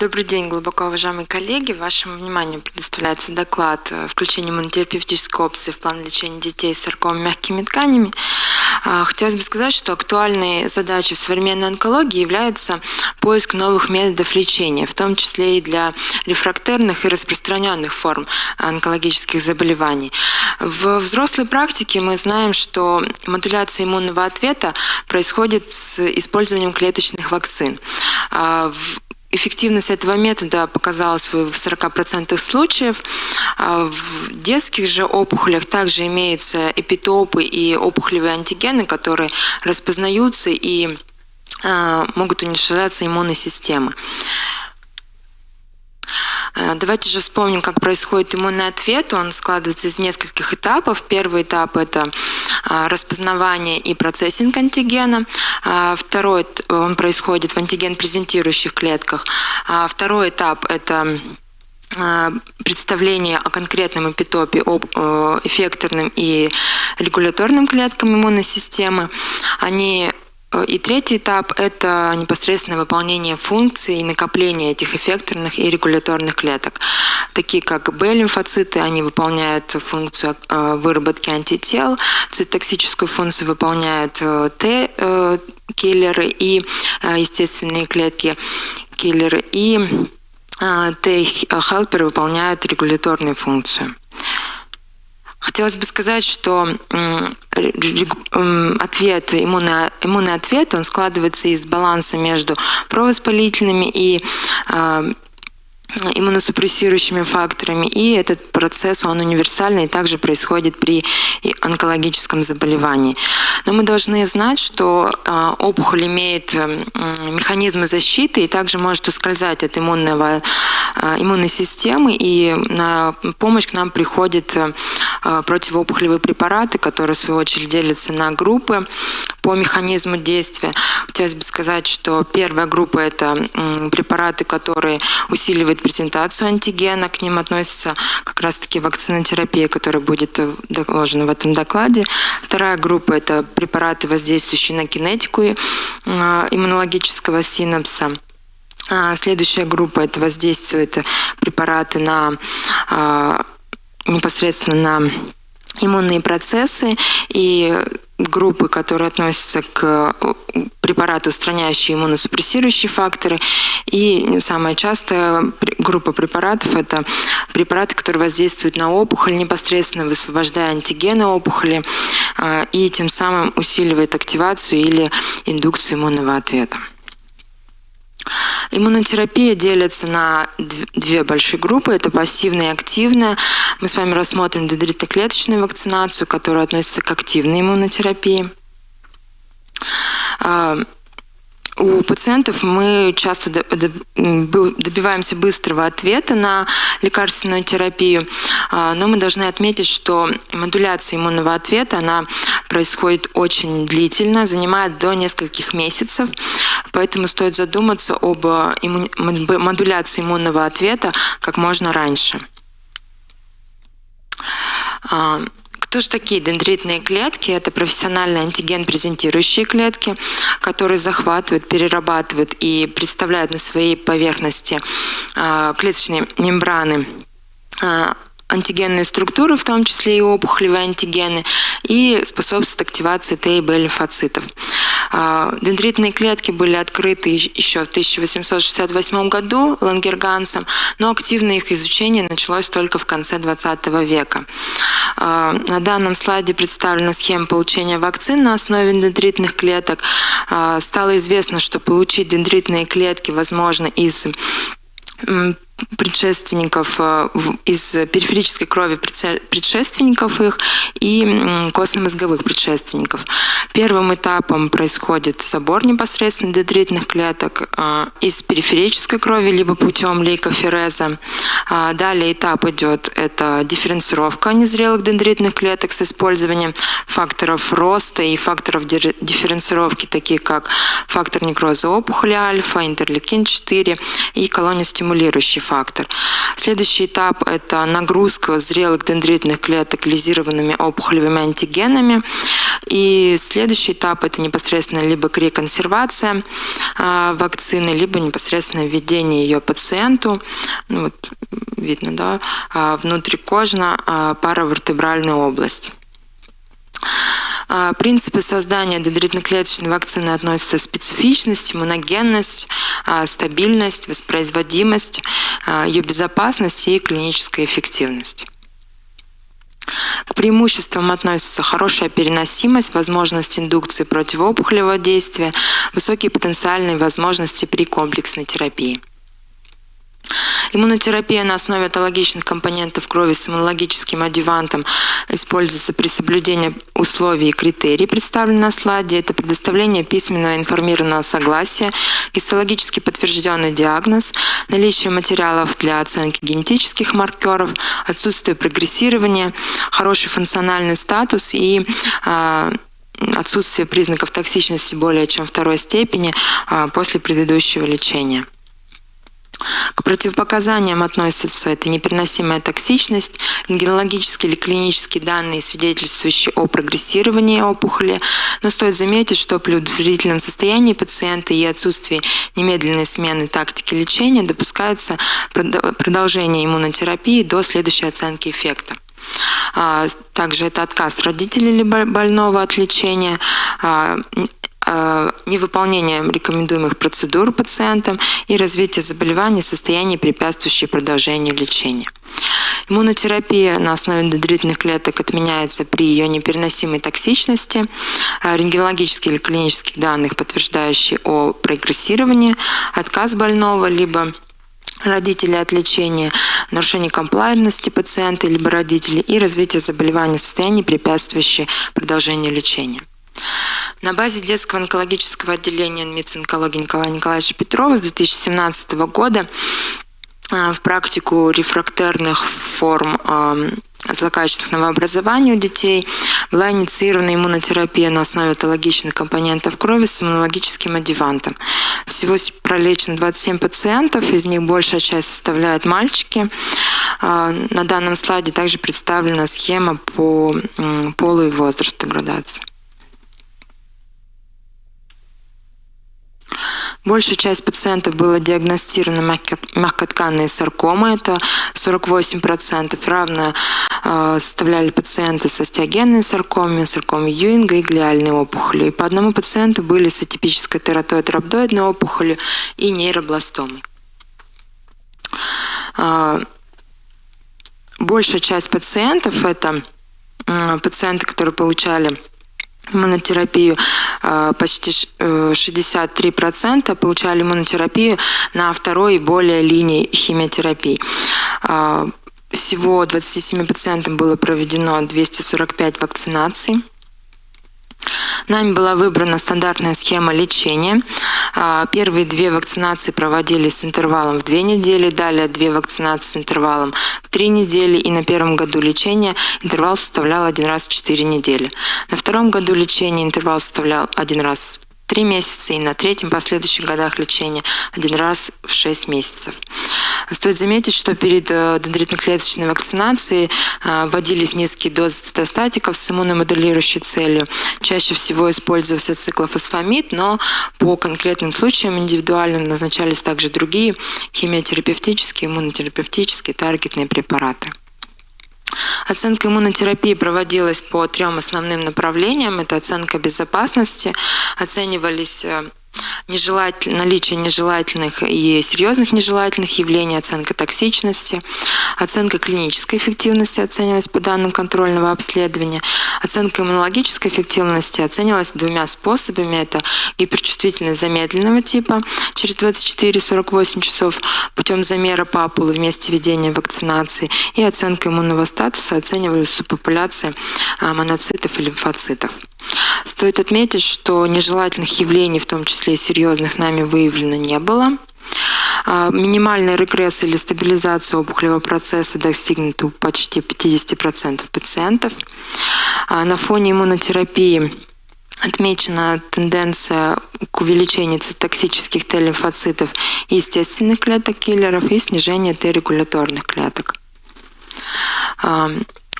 Добрый день, глубоко уважаемые коллеги. Вашему вниманию предоставляется доклад э, «Включение иммунотерапевтической опции в план лечения детей с саркомой мягкими тканями». А, хотелось бы сказать, что актуальной задачей современной онкологии является поиск новых методов лечения, в том числе и для рефрактерных и распространенных форм онкологических заболеваний. В взрослой практике мы знаем, что модуляция иммунного ответа происходит с использованием клеточных вакцин. А, Эффективность этого метода показалась в 40% случаев. А в детских же опухолях также имеются эпитопы и опухолевые антигены, которые распознаются и а, могут уничтожаться иммунной системой. Э, давайте же вспомним, как происходит иммунный ответ. Он складывается из нескольких этапов. Первый этап – это распознавание и процессинг антигена. Э, второй он происходит в антиген-презентирующих клетках. Второй этап – это представление о конкретном эпитопе, об эффекторным и регуляторным клеткам иммунной системы. Они и третий этап – это непосредственное выполнение функций и накопление этих эффекторных и регуляторных клеток. Такие как Б-лимфоциты, они выполняют функцию э, выработки антител, цитоксическую функцию выполняют э, Т-киллеры и э, естественные клетки киллеры, и Т-хелперы выполняют регуляторную функцию. Хотелось бы сказать, что ответ, иммунный, иммунный ответ, он складывается из баланса между провоспалительными и а, иммуносупрессирующими факторами. И этот процесс, он универсальный и также происходит при онкологическом заболевании. Но мы должны знать, что а, опухоль имеет механизмы защиты и также может ускользать от иммунного, а, иммунной системы. И на помощь к нам приходят а, противоопухолевые препараты, которые в свою очередь делятся на группы по механизму действия. Хотелось бы сказать, что первая группа – это препараты, которые усиливают презентацию антигена. К ним относится как раз-таки вакцинотерапия, которая будет э, доложена в этом докладе. Вторая группа – это препараты, воздействующие на кинетику э, иммунологического синапса. А, следующая группа – это воздействуют препараты на а, непосредственно на иммунные процессы и группы, которые относятся к э, препарату, устраняющие иммуносупрессирующие факторы. И самая частая группа препаратов – это препараты, которые воздействуют на опухоль, непосредственно высвобождая антигены опухоли э, и тем самым усиливает активацию или индукцию иммунного ответа. Иммунотерапия делится на две большие группы. Это пассивная и активная. Мы с вами рассмотрим дендритоклеточную вакцинацию, которая относится к активной иммунотерапии. А, у пациентов мы часто добиваемся быстрого ответа на лекарственную терапию, а, но мы должны отметить, что модуляция иммунного ответа, она происходит очень длительно, занимает до нескольких месяцев, поэтому стоит задуматься об модуляции иммунного ответа как можно раньше. Кто же такие дендритные клетки? Это профессиональные антиген-презентирующие клетки, которые захватывают, перерабатывают и представляют на своей поверхности а, клеточные мембраны а, антигенные структуры, в том числе и опухолевые антигены, и способствует активации Т и Б лимфоцитов. А, дендритные клетки были открыты еще в 1868 году Лангергансом, но активное их изучение началось только в конце 20 века. А, на данном слайде представлена схема получения вакцин на основе дендритных клеток. А, стало известно, что получить дендритные клетки возможно из предшественников, э, из периферической крови предшественников их и костно-мозговых предшественников. Первым этапом происходит забор непосредственно дендритных клеток э, из периферической крови, либо путем лейкофереза. А далее этап идет, это дифференцировка незрелых дендритных клеток с использованием факторов роста и факторов дифференцировки, такие как фактор некроза опухоли альфа, интерлейкин-4 и колониостимулирующий фактор. Следующий этап – это нагрузка зрелых дендритных клеток лизированными опухолевыми антигенами. И следующий этап – это непосредственно либо реконсервация э, вакцины, либо непосредственно введение ее пациенту, ну вот видно, да, э, внутрикожно э, паравертебральной области. Принципы создания дендритно-клеточной вакцины относятся специфичность, иммуногенность, стабильность, воспроизводимость, ее безопасность и клиническая эффективность. К преимуществам относятся хорошая переносимость, возможность индукции противоопухолевого действия, высокие потенциальные возможности при комплексной терапии. Иммунотерапия на основе атологичных компонентов крови с иммунологическим адювантом используется при соблюдении условий и критерий, представленных на слайде. Это предоставление письменного информированного согласия, гистологически подтвержденный диагноз, наличие материалов для оценки генетических маркеров, отсутствие прогрессирования, хороший функциональный статус и э, отсутствие признаков токсичности более чем второй степени э, после предыдущего лечения. К противопоказаниям относятся это непереносимая токсичность, рентгенологические или клинические данные, свидетельствующие о прогрессировании опухоли, но стоит заметить, что при удовлетворительном состоянии пациента и отсутствии немедленной смены тактики лечения допускается продолжение иммунотерапии до следующей оценки эффекта. А, также это отказ родителей больного от лечения, а, Э, невыполнение рекомендуемых процедур пациентам и развитие заболеваний, состояний, препятствующие продолжению лечения. Иммунотерапия на основе дендритных клеток отменяется при ее непереносимой токсичности, э, рентгенологических или клинических данных, подтверждающие о прогрессировании, отказ больного, либо родителей от лечения, нарушение комплайнности пациента либо родителей и развитие заболевания состояний, препятствующие продолжению лечения. На базе детского онкологического отделения НМИЦ онкологии Николая Николаевича Петрова с 2017 года а, в практику рефрактерных форм а, злокачественного новообразования у детей была инициирована иммунотерапия на основе атологичных компонентов крови с иммунологическим адювантом. Всего пролечено 27 пациентов, из них большая часть составляют мальчики. А, на данном слайде также представлена схема по полу и возрасту градации. Большая часть пациентов была диагностирована мягкотканные саркомы, это 48%, равно э, составляли пациенты с остеогенной саркомой, саркомой Юинга и глиальной опухолью. И по одному пациенту были с атипической тератоид-рhabdoидной опухолью и нейробластомой. Э, большая часть пациентов – это пациенты, которые получали иммунотерапию, почти 63% э, получали иммунотерапию на второй и более линии химиотерапии. А, всего 27 пациентам было проведено 245 вакцинаций. Нами была выбрана стандартная схема лечения. А, первые две вакцинации проводились с интервалом в две недели, далее две вакцинации с интервалом в три недели, и на первом году лечения интервал составлял один раз в четыре недели. На втором году лечения интервал составлял один раз три месяца и на третьем последующих годах лечения один раз в 6 месяцев. Стоит заметить, что перед э, дендритно-клеточной вакцинацией э, вводились низкие дозы цитостатиков с иммуномодулирующей целью. Чаще всего использовался циклофосфамид, но по конкретным случаям индивидуальным назначались также другие химиотерапевтические, иммунотерапевтические таргетные препараты. Оценка иммунотерапии проводилась по трем основным направлениям. Это оценка безопасности, оценивались э, нежелатель, наличие нежелательных и серьезных нежелательных явлений, оценка токсичности, оценка клинической эффективности оценивалась по данным контрольного обследования, оценка иммунологической эффективности оценивалась двумя способами. Это гиперчувствительность замедленного типа через 24-48 часов путем замера папулы вместе введения вакцинации и оценка иммунного статуса оценивалась субпопуляции а, моноцитов и лимфоцитов. Стоит отметить, что нежелательных явлений, в том числе и серьезных, нами выявлено не было. А, минимальный регресс или стабилизация опухолевого процесса достигнут у почти 50% пациентов. А, на фоне иммунотерапии отмечена тенденция к увеличению цитоксических Т-лимфоцитов и естественных клеток киллеров и снижение Т-регуляторных клеток.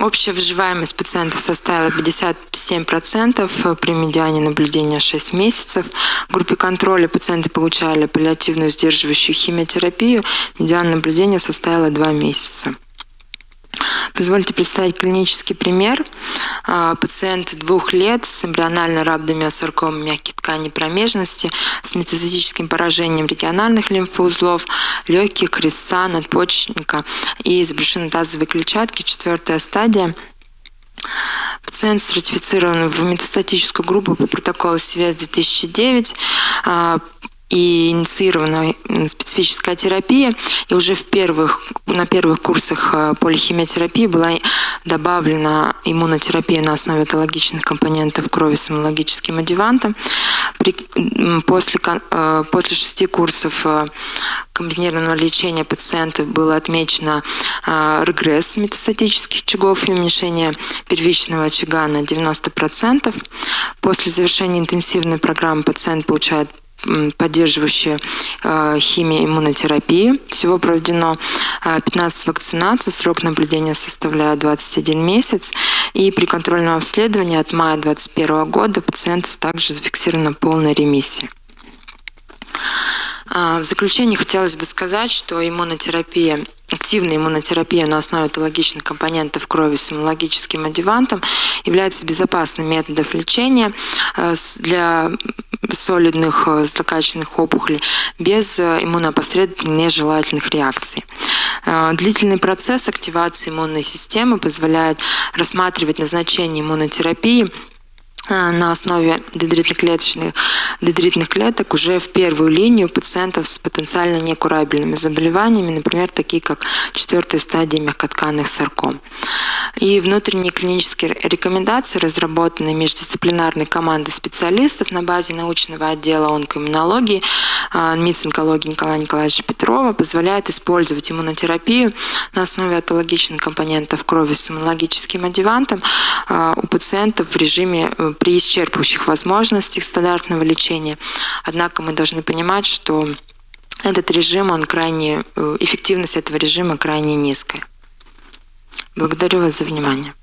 Общая выживаемость пациентов составила 57% при медиане наблюдения 6 месяцев. В группе контроля пациенты получали паллиативную сдерживающую химиотерапию. Медиан наблюдения составила 2 месяца. Позвольте представить клинический пример. А, пациент двух лет с эмбриональной рhabdomyosаркомой мягких тканей промежности с метастатическим поражением региональных лимфоузлов, легких, крестца, надпочечника и из брюшинотазовой клетчатки, четвертая стадия – Пациент стратифицирован в метастатическую группу по протоколу СВЕС 2009 и инициирована специфическая терапия. И уже в первых, на первых курсах э, полихимиотерапии была добавлена иммунотерапия на основе этологичных компонентов крови с иммунологическим адювантом. При, после, э, после шести курсов э, комбинированного лечения пациента было отмечено регресс метастатических очагов и уменьшение первичного очага на 90%. После завершения интенсивной программы пациент получает поддерживающая э, химия иммунотерапии. Всего проведено 15 э, вакцинаций, срок наблюдения составляет 21 месяц. И при контрольном обследовании от мая 2021 года пациент также зафиксирована полная ремиссия. В заключение хотелось бы сказать, что иммунотерапия активная иммунотерапия на основе этологичных компонентов крови с иммунологическим адювантом является безопасным методом лечения э, для солидных э, злокачественных опухолей без э, иммуноопосредованных нежелательных реакций. Длительный процесс активации иммунной системы позволяет рассматривать назначение иммунотерапии Э, на основе дендритно-клеточных дендритных клеток уже в первую линию пациентов с потенциально некурабельными заболеваниями, например, такие как четвертая стадия мягкотканных сарком. И внутренние клинические рекомендации, разработанные междисциплинарной командой специалистов на базе научного отдела онкоиммунологии э, МИЦ онкологии Николая Николаевича Петрова, позволяют использовать иммунотерапию на основе атологичных компонентов крови с иммунологическим адювантом э, у пациентов в режиме при исчерпывающих возможностях стандартного лечения. Однако мы должны понимать, что этот режим, он крайне, э, эффективность этого режима крайне низкая. Благодарю вас за внимание.